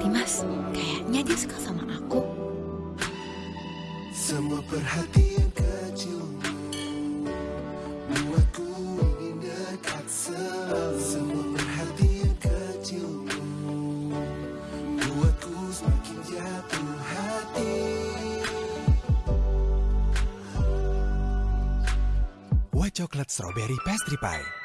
Dimas, kayaknya dia suka sama aku. Semua perhatian kecilmu Buatku ingin dekat selalu. Semua perhatian kecilmu Buatku semakin jatuh hati. White Chocolate Strawberry Pastry Pie.